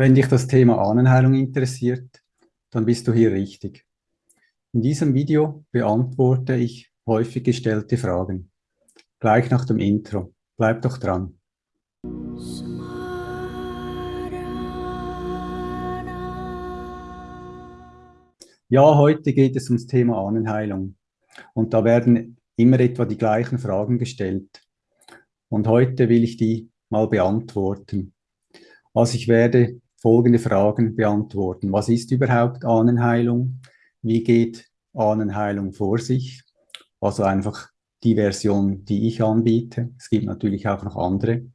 Wenn dich das Thema Ahnenheilung interessiert, dann bist du hier richtig. In diesem Video beantworte ich häufig gestellte Fragen. Gleich nach dem Intro. Bleib doch dran. Ja, heute geht es ums Thema Ahnenheilung. Und da werden immer etwa die gleichen Fragen gestellt. Und heute will ich die mal beantworten. Also ich werde folgende Fragen beantworten. Was ist überhaupt Ahnenheilung? Wie geht Ahnenheilung vor sich? Also einfach die Version, die ich anbiete. Es gibt natürlich auch noch andere.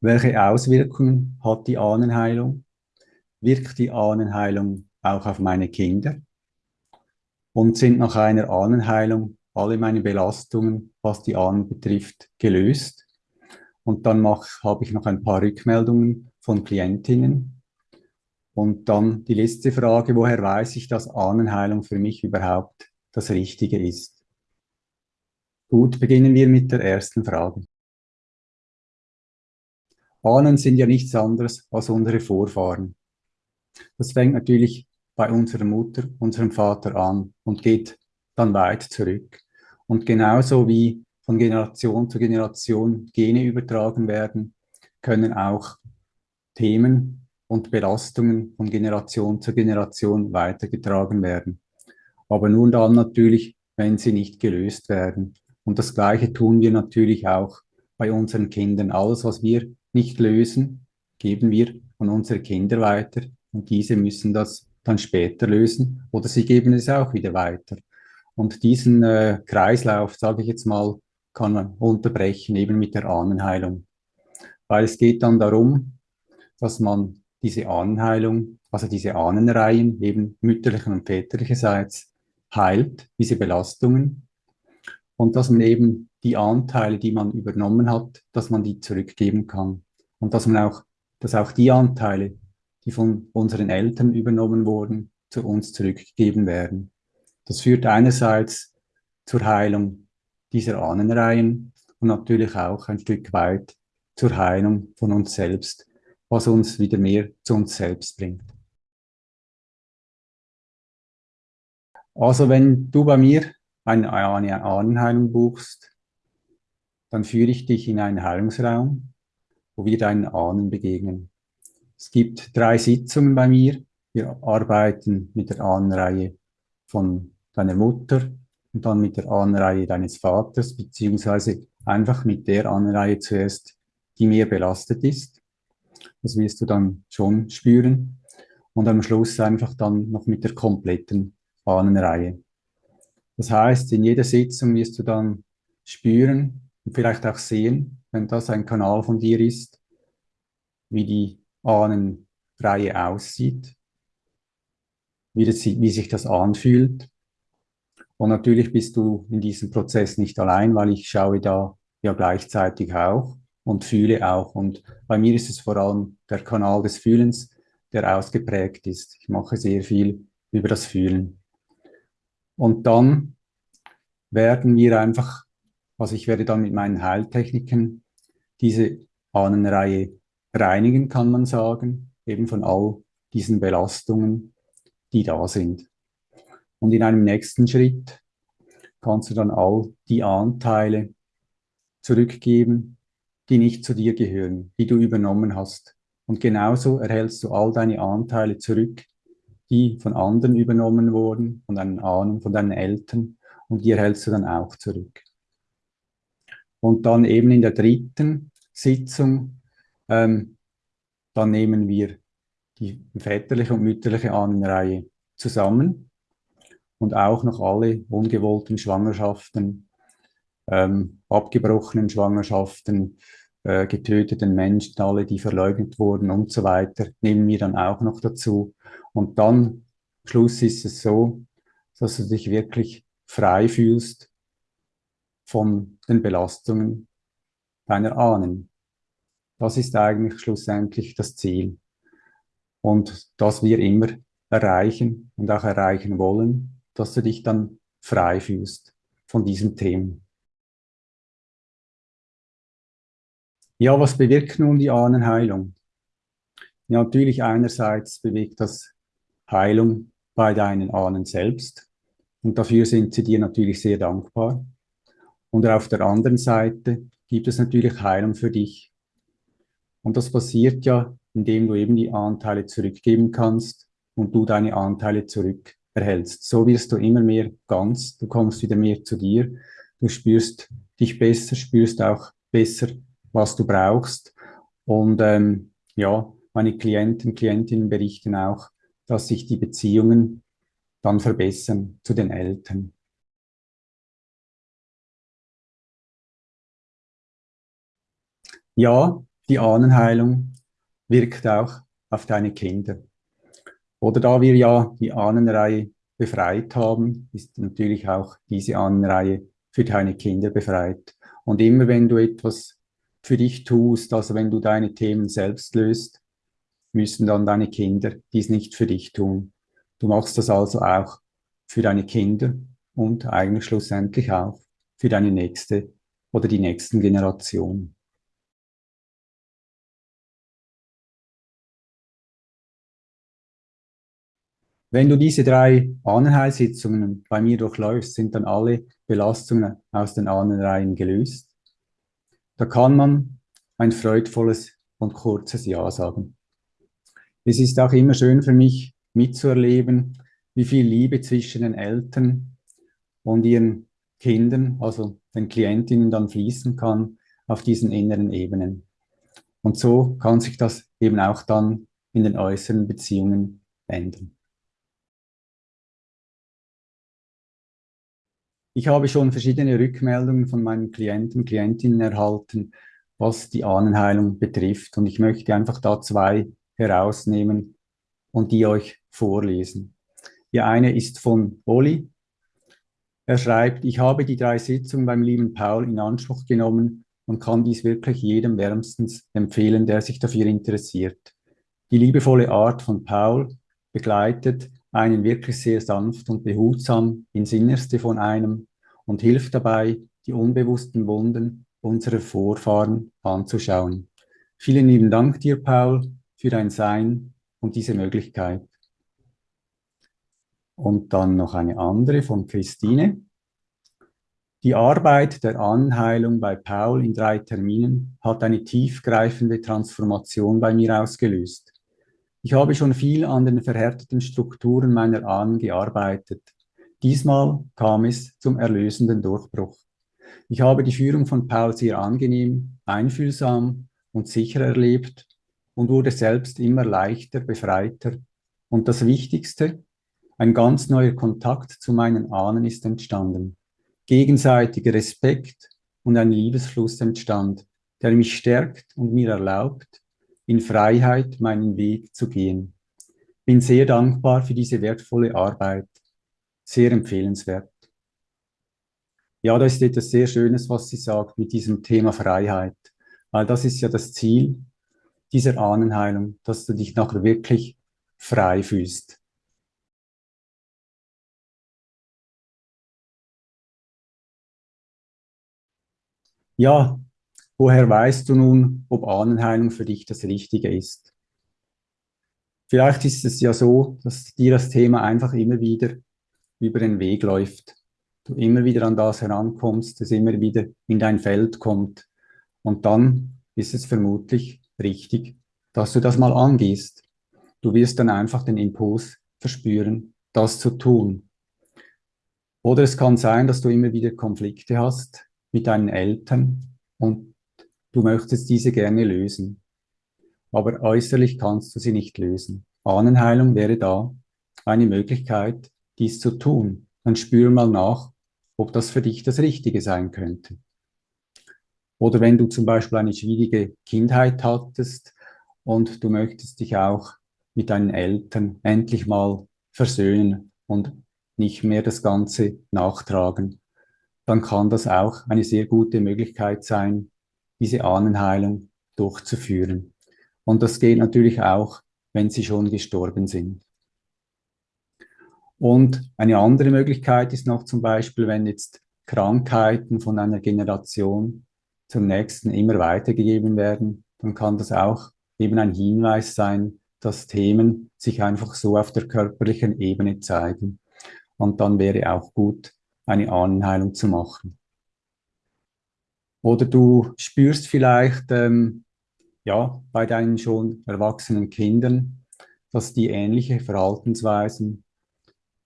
Welche Auswirkungen hat die Ahnenheilung? Wirkt die Ahnenheilung auch auf meine Kinder? Und sind nach einer Ahnenheilung alle meine Belastungen, was die Ahnen betrifft, gelöst? Und dann habe ich noch ein paar Rückmeldungen von Klientinnen, und dann die letzte Frage, woher weiß ich, dass Ahnenheilung für mich überhaupt das Richtige ist? Gut, beginnen wir mit der ersten Frage. Ahnen sind ja nichts anderes als unsere Vorfahren. Das fängt natürlich bei unserer Mutter, unserem Vater an und geht dann weit zurück. Und genauso wie von Generation zu Generation Gene übertragen werden, können auch Themen und Belastungen von Generation zu Generation weitergetragen werden. Aber nur dann natürlich, wenn sie nicht gelöst werden. Und das Gleiche tun wir natürlich auch bei unseren Kindern. Alles, was wir nicht lösen, geben wir an unsere Kinder weiter und diese müssen das dann später lösen oder sie geben es auch wieder weiter. Und diesen äh, Kreislauf, sage ich jetzt mal, kann man unterbrechen, eben mit der Ahnenheilung. Weil es geht dann darum, dass man diese Ahnenheilung, also diese Ahnenreihen, eben mütterlichen und väterlicherseits, heilt, diese Belastungen. Und dass man eben die Anteile, die man übernommen hat, dass man die zurückgeben kann. Und dass man auch, dass auch die Anteile, die von unseren Eltern übernommen wurden, zu uns zurückgegeben werden. Das führt einerseits zur Heilung dieser Ahnenreihen und natürlich auch ein Stück weit zur Heilung von uns selbst was uns wieder mehr zu uns selbst bringt. Also wenn du bei mir eine, Ahnenheilung buchst, dann führe ich dich in einen Heilungsraum, wo wir deinen Ahnen begegnen. Es gibt drei Sitzungen bei mir. Wir arbeiten mit der Ahnenreihe von deiner Mutter und dann mit der Ahnenreihe deines Vaters, beziehungsweise einfach mit der Ahnenreihe zuerst, die mehr belastet ist. Das wirst du dann schon spüren. Und am Schluss einfach dann noch mit der kompletten Ahnenreihe. Das heißt, in jeder Sitzung wirst du dann spüren und vielleicht auch sehen, wenn das ein Kanal von dir ist, wie die Ahnenreihe aussieht, wie, das, wie sich das anfühlt. Und natürlich bist du in diesem Prozess nicht allein, weil ich schaue da ja gleichzeitig auch und fühle auch. Und bei mir ist es vor allem der Kanal des Fühlens, der ausgeprägt ist. Ich mache sehr viel über das Fühlen. Und dann werden wir einfach, also ich werde dann mit meinen Heiltechniken diese Ahnenreihe reinigen, kann man sagen, eben von all diesen Belastungen, die da sind. Und in einem nächsten Schritt kannst du dann all die Anteile zurückgeben, die nicht zu dir gehören, die du übernommen hast. Und genauso erhältst du all deine Anteile zurück, die von anderen übernommen wurden, von deinen Ahnen, von deinen Eltern, und die erhältst du dann auch zurück. Und dann eben in der dritten Sitzung, ähm, dann nehmen wir die väterliche und mütterliche Ahnenreihe zusammen und auch noch alle ungewollten Schwangerschaften ähm, abgebrochenen Schwangerschaften, äh, getöteten Menschen, alle, die verleugnet wurden und so weiter, nehmen wir dann auch noch dazu. Und dann, Schluss ist es so, dass du dich wirklich frei fühlst von den Belastungen deiner Ahnen. Das ist eigentlich schlussendlich das Ziel. Und das wir immer erreichen und auch erreichen wollen, dass du dich dann frei fühlst von diesem Thema. Ja, was bewirkt nun die Ahnenheilung? Ja, natürlich einerseits bewegt das Heilung bei deinen Ahnen selbst und dafür sind sie dir natürlich sehr dankbar. Und auf der anderen Seite gibt es natürlich Heilung für dich. Und das passiert ja, indem du eben die Anteile zurückgeben kannst und du deine Anteile zurück erhältst. So wirst du immer mehr ganz, du kommst wieder mehr zu dir, du spürst dich besser, spürst auch besser, was du brauchst. Und ähm, ja, meine Klienten, Klientinnen berichten auch, dass sich die Beziehungen dann verbessern zu den Eltern. Ja, die Ahnenheilung wirkt auch auf deine Kinder. Oder da wir ja die Ahnenreihe befreit haben, ist natürlich auch diese Ahnenreihe für deine Kinder befreit. Und immer wenn du etwas für dich tust, also wenn du deine Themen selbst löst, müssen dann deine Kinder dies nicht für dich tun. Du machst das also auch für deine Kinder und eigentlich schlussendlich auch für deine nächste oder die nächsten Generationen. Wenn du diese drei Ahnenheilsitzungen bei mir durchläufst, sind dann alle Belastungen aus den Ahnenreihen gelöst. Da kann man ein freudvolles und kurzes Ja sagen. Es ist auch immer schön für mich mitzuerleben, wie viel Liebe zwischen den Eltern und ihren Kindern, also den Klientinnen dann fließen kann auf diesen inneren Ebenen. Und so kann sich das eben auch dann in den äußeren Beziehungen ändern. Ich habe schon verschiedene Rückmeldungen von meinen Klienten, Klientinnen erhalten, was die Ahnenheilung betrifft. Und ich möchte einfach da zwei herausnehmen und die euch vorlesen. Die eine ist von Oli. Er schreibt, ich habe die drei Sitzungen beim lieben Paul in Anspruch genommen und kann dies wirklich jedem wärmstens empfehlen, der sich dafür interessiert. Die liebevolle Art von Paul begleitet einen wirklich sehr sanft und behutsam ins Innerste von einem und hilft dabei, die unbewussten Wunden unserer Vorfahren anzuschauen. Vielen lieben Dank dir, Paul, für dein Sein und diese Möglichkeit. Und dann noch eine andere von Christine. Die Arbeit der Anheilung bei Paul in drei Terminen hat eine tiefgreifende Transformation bei mir ausgelöst. Ich habe schon viel an den verhärteten Strukturen meiner Ahnen gearbeitet. Diesmal kam es zum erlösenden Durchbruch. Ich habe die Führung von Paul sehr angenehm, einfühlsam und sicher erlebt und wurde selbst immer leichter, befreiter. Und das Wichtigste, ein ganz neuer Kontakt zu meinen Ahnen ist entstanden. Gegenseitiger Respekt und ein Liebesfluss entstand, der mich stärkt und mir erlaubt, in Freiheit meinen Weg zu gehen. Bin sehr dankbar für diese wertvolle Arbeit. Sehr empfehlenswert. Ja, da ist etwas sehr Schönes, was sie sagt mit diesem Thema Freiheit. Weil das ist ja das Ziel dieser Ahnenheilung, dass du dich nachher wirklich frei fühlst. Ja, Woher weißt du nun, ob Ahnenheilung für dich das Richtige ist? Vielleicht ist es ja so, dass dir das Thema einfach immer wieder über den Weg läuft. Du immer wieder an das herankommst, es immer wieder in dein Feld kommt. Und dann ist es vermutlich richtig, dass du das mal angehst. Du wirst dann einfach den Impuls verspüren, das zu tun. Oder es kann sein, dass du immer wieder Konflikte hast mit deinen Eltern und Du möchtest diese gerne lösen, aber äußerlich kannst du sie nicht lösen. Ahnenheilung wäre da eine Möglichkeit, dies zu tun. Dann spür mal nach, ob das für dich das Richtige sein könnte. Oder wenn du zum Beispiel eine schwierige Kindheit hattest und du möchtest dich auch mit deinen Eltern endlich mal versöhnen und nicht mehr das Ganze nachtragen, dann kann das auch eine sehr gute Möglichkeit sein, diese Ahnenheilung durchzuführen. Und das geht natürlich auch, wenn sie schon gestorben sind. Und eine andere Möglichkeit ist noch zum Beispiel, wenn jetzt Krankheiten von einer Generation zur nächsten immer weitergegeben werden, dann kann das auch eben ein Hinweis sein, dass Themen sich einfach so auf der körperlichen Ebene zeigen. Und dann wäre auch gut, eine Ahnenheilung zu machen. Oder du spürst vielleicht ähm, ja, bei deinen schon erwachsenen Kindern, dass die ähnliche Verhaltensweisen,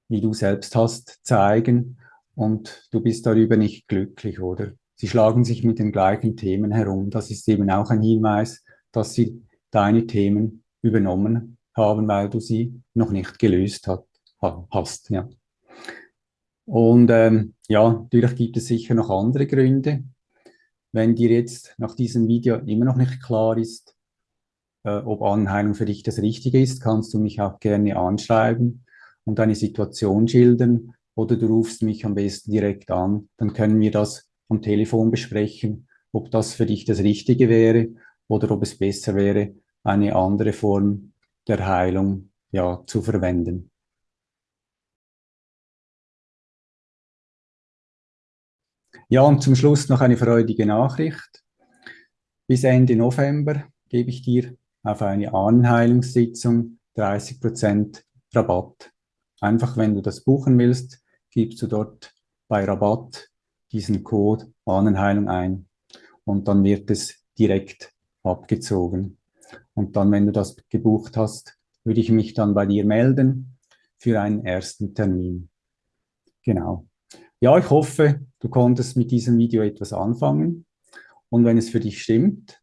wie du selbst hast, zeigen und du bist darüber nicht glücklich, oder? Sie schlagen sich mit den gleichen Themen herum. Das ist eben auch ein Hinweis, dass sie deine Themen übernommen haben, weil du sie noch nicht gelöst hat, hast. Ja. Und ähm, ja, natürlich gibt es sicher noch andere Gründe. Wenn dir jetzt nach diesem Video immer noch nicht klar ist, äh, ob Anheilung für dich das Richtige ist, kannst du mich auch gerne anschreiben und deine Situation schildern oder du rufst mich am besten direkt an. Dann können wir das am Telefon besprechen, ob das für dich das Richtige wäre oder ob es besser wäre, eine andere Form der Heilung ja, zu verwenden. Ja, und zum Schluss noch eine freudige Nachricht. Bis Ende November gebe ich dir auf eine Ahnenheilungssitzung 30% Rabatt. Einfach, wenn du das buchen willst, gibst du dort bei Rabatt diesen Code Ahnenheilung ein und dann wird es direkt abgezogen. Und dann, wenn du das gebucht hast, würde ich mich dann bei dir melden für einen ersten Termin. Genau. Ja, ich hoffe, du konntest mit diesem Video etwas anfangen. Und wenn es für dich stimmt,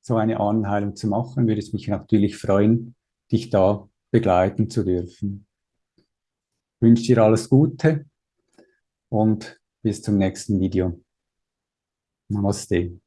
so eine Ahnenheilung zu machen, würde es mich natürlich freuen, dich da begleiten zu dürfen. Ich wünsche dir alles Gute und bis zum nächsten Video. Namaste.